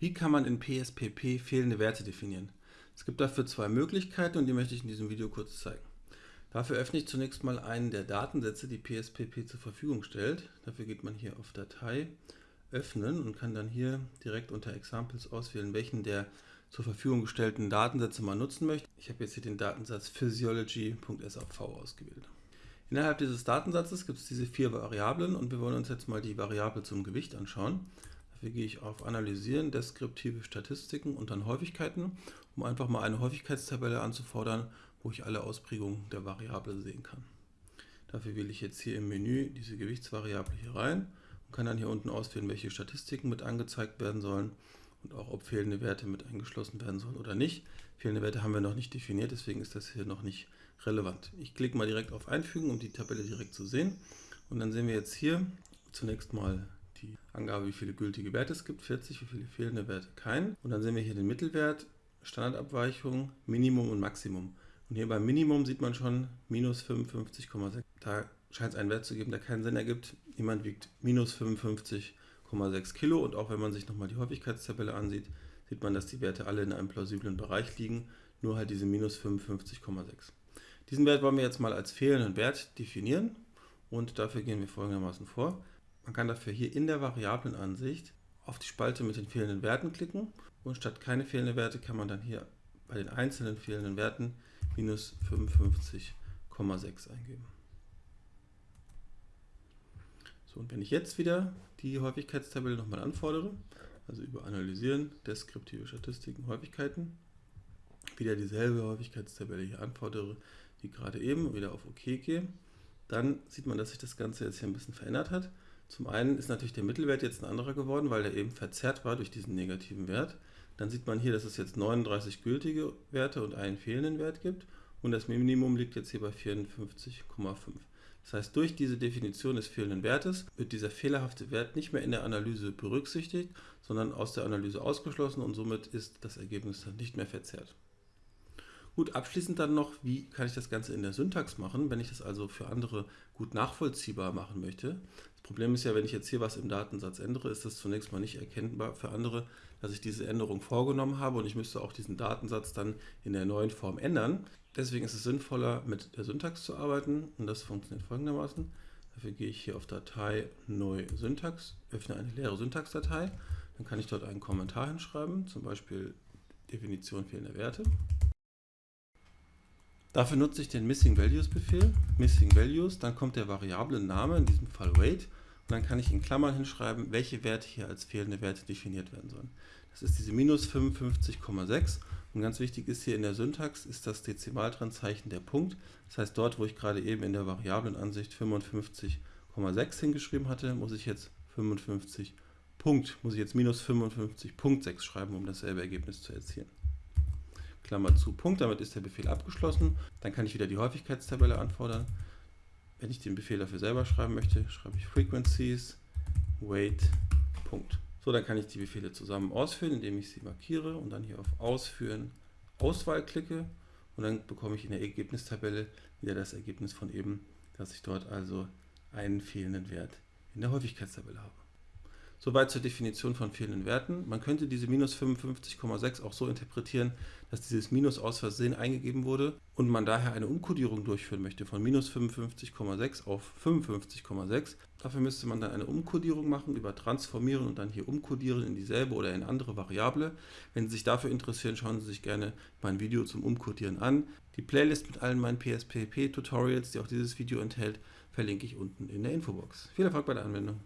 Wie kann man in PSPP fehlende Werte definieren? Es gibt dafür zwei Möglichkeiten und die möchte ich in diesem Video kurz zeigen. Dafür öffne ich zunächst mal einen der Datensätze, die PSPP zur Verfügung stellt. Dafür geht man hier auf Datei, Öffnen und kann dann hier direkt unter Examples auswählen, welchen der zur Verfügung gestellten Datensätze man nutzen möchte. Ich habe jetzt hier den Datensatz physiology.sav ausgewählt. Innerhalb dieses Datensatzes gibt es diese vier Variablen und wir wollen uns jetzt mal die Variable zum Gewicht anschauen. Dafür gehe ich auf Analysieren, deskriptive Statistiken und dann Häufigkeiten, um einfach mal eine Häufigkeitstabelle anzufordern, wo ich alle Ausprägungen der Variable sehen kann. Dafür wähle ich jetzt hier im Menü diese Gewichtsvariable hier rein und kann dann hier unten auswählen, welche Statistiken mit angezeigt werden sollen und auch ob fehlende Werte mit eingeschlossen werden sollen oder nicht. Fehlende Werte haben wir noch nicht definiert, deswegen ist das hier noch nicht relevant. Ich klicke mal direkt auf Einfügen, um die Tabelle direkt zu sehen. Und dann sehen wir jetzt hier zunächst mal die Angabe, wie viele gültige Werte es gibt, 40, wie viele fehlende Werte keinen. Und dann sehen wir hier den Mittelwert, Standardabweichung, Minimum und Maximum. Und hier beim Minimum sieht man schon minus 55,6. Da scheint es einen Wert zu geben, der keinen Sinn ergibt. Jemand wiegt minus 55,6 Kilo und auch wenn man sich nochmal die Häufigkeitstabelle ansieht, sieht man, dass die Werte alle in einem plausiblen Bereich liegen, nur halt diese minus 55,6. Diesen Wert wollen wir jetzt mal als fehlenden Wert definieren und dafür gehen wir folgendermaßen vor. Man kann dafür hier in der Variablenansicht auf die Spalte mit den fehlenden Werten klicken und statt keine fehlenden Werte kann man dann hier bei den einzelnen fehlenden Werten minus 55,6 eingeben. So, und wenn ich jetzt wieder die Häufigkeitstabelle nochmal anfordere, also über Analysieren, deskriptive Statistiken, Häufigkeiten, wieder dieselbe Häufigkeitstabelle hier anfordere, wie gerade eben, wieder auf OK gehe, dann sieht man, dass sich das Ganze jetzt hier ein bisschen verändert hat. Zum einen ist natürlich der Mittelwert jetzt ein anderer geworden, weil er eben verzerrt war durch diesen negativen Wert. Dann sieht man hier, dass es jetzt 39 gültige Werte und einen fehlenden Wert gibt und das Minimum liegt jetzt hier bei 54,5. Das heißt, durch diese Definition des fehlenden Wertes wird dieser fehlerhafte Wert nicht mehr in der Analyse berücksichtigt, sondern aus der Analyse ausgeschlossen und somit ist das Ergebnis dann nicht mehr verzerrt. Gut, abschließend dann noch, wie kann ich das Ganze in der Syntax machen, wenn ich das also für andere gut nachvollziehbar machen möchte. Das Problem ist ja, wenn ich jetzt hier was im Datensatz ändere, ist das zunächst mal nicht erkennbar für andere, dass ich diese Änderung vorgenommen habe und ich müsste auch diesen Datensatz dann in der neuen Form ändern. Deswegen ist es sinnvoller, mit der Syntax zu arbeiten und das funktioniert folgendermaßen. Dafür gehe ich hier auf Datei, Neu Syntax, öffne eine leere Syntaxdatei. Dann kann ich dort einen Kommentar hinschreiben, zum Beispiel Definition fehlender Werte. Dafür nutze ich den Missing Values Befehl, Missing Values, dann kommt der Variablen-Name, in diesem Fall Weight, und dann kann ich in Klammern hinschreiben, welche Werte hier als fehlende Werte definiert werden sollen. Das ist diese minus 55,6 und ganz wichtig ist hier in der Syntax ist das Dezimaltrennzeichen der Punkt. Das heißt, dort, wo ich gerade eben in der Variablenansicht 55,6 hingeschrieben hatte, muss ich jetzt 55 Punkt, muss ich jetzt minus 55.6 schreiben, um dasselbe Ergebnis zu erzielen. Klammer zu, Punkt, damit ist der Befehl abgeschlossen. Dann kann ich wieder die Häufigkeitstabelle anfordern. Wenn ich den Befehl dafür selber schreiben möchte, schreibe ich Frequencies, Weight, Punkt. So, dann kann ich die Befehle zusammen ausführen, indem ich sie markiere und dann hier auf Ausführen, Auswahl klicke und dann bekomme ich in der Ergebnistabelle wieder das Ergebnis von eben, dass ich dort also einen fehlenden Wert in der Häufigkeitstabelle habe. Soweit zur Definition von fehlenden Werten. Man könnte diese minus 55,6 auch so interpretieren, dass dieses Minus aus Versehen eingegeben wurde und man daher eine Umkodierung durchführen möchte von minus 55,6 auf 55,6. Dafür müsste man dann eine Umkodierung machen über Transformieren und dann hier umkodieren in dieselbe oder in andere Variable. Wenn Sie sich dafür interessieren, schauen Sie sich gerne mein Video zum Umkodieren an. Die Playlist mit allen meinen PSPP-Tutorials, die auch dieses Video enthält, verlinke ich unten in der Infobox. Viel Erfolg bei der Anwendung!